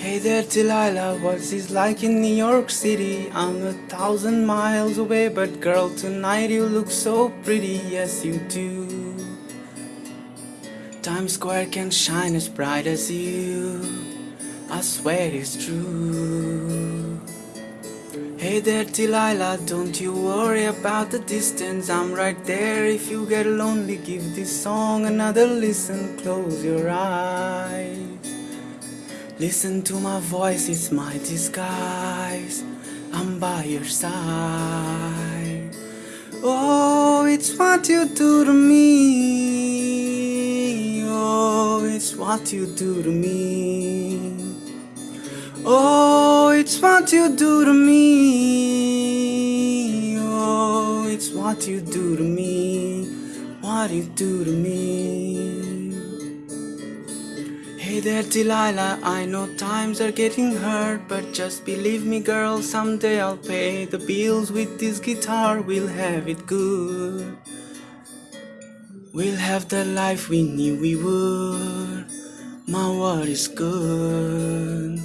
Hey there, Delilah, what's it like in New York City? I'm a thousand miles away, but girl, tonight you look so pretty, yes, you do. Times Square can shine as bright as you, I swear it's true. Hey there, Delilah, don't you worry about the distance. I'm right there. If you get lonely, give this song another listen. Close your eyes. Listen to my voice, it's my disguise. I'm by your side. Oh, it's what you do to me. Oh, it's what you do to me. Oh, it's what you do to me. Oh, it's what you do to me. What you do to me. Hey there, Delilah. I know times are getting hard, but just believe me, girl. Someday I'll pay the bills with this guitar. We'll have it good. We'll have the life we knew we would. My word is good.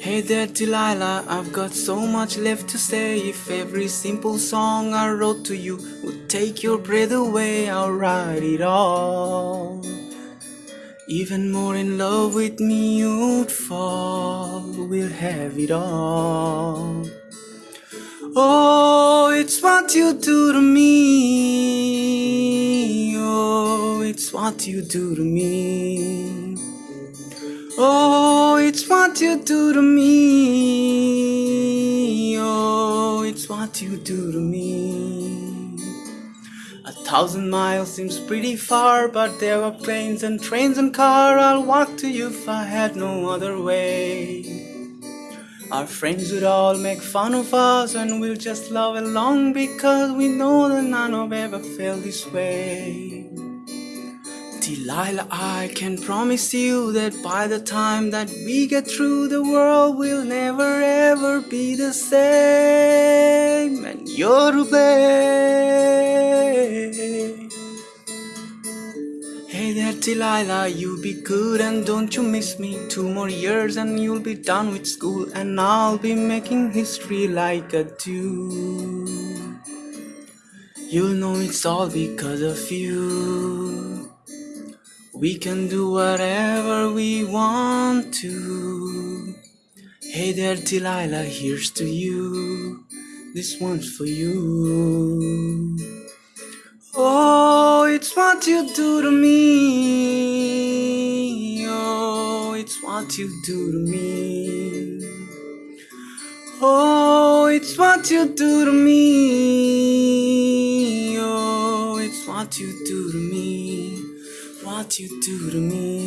Hey there, Delilah, I've got so much left to say. If every simple song I wrote to you would take your breath away, I'll write it all. Even more in love with me you'd fall. We'll have it all. Oh, it's what you do to me. Oh, it's what you do to me. Oh, it's what you do to me. Oh, it's what you do to me. A thousand miles seems pretty far, but there are planes and trains and car. I'll walk to you if I had no other way. Our friends would all make fun of us, and we'll just love along because we know that none of ever felt this way. Delilah, I can promise you that by the time that we get through, the world will never ever be the same, and you're to blame. Delilah, you be good and don't you miss me. Two more years and you'll be done with school, and I'll be making history like a do. You'll know it's all because of you. We can do whatever we want to. Hey there, Delilah, here's to you. This one's for you. It's what you do to me. Oh, it's what you do to me. Oh, it's what you do to me. Oh, it's what you do to me. What you do to me.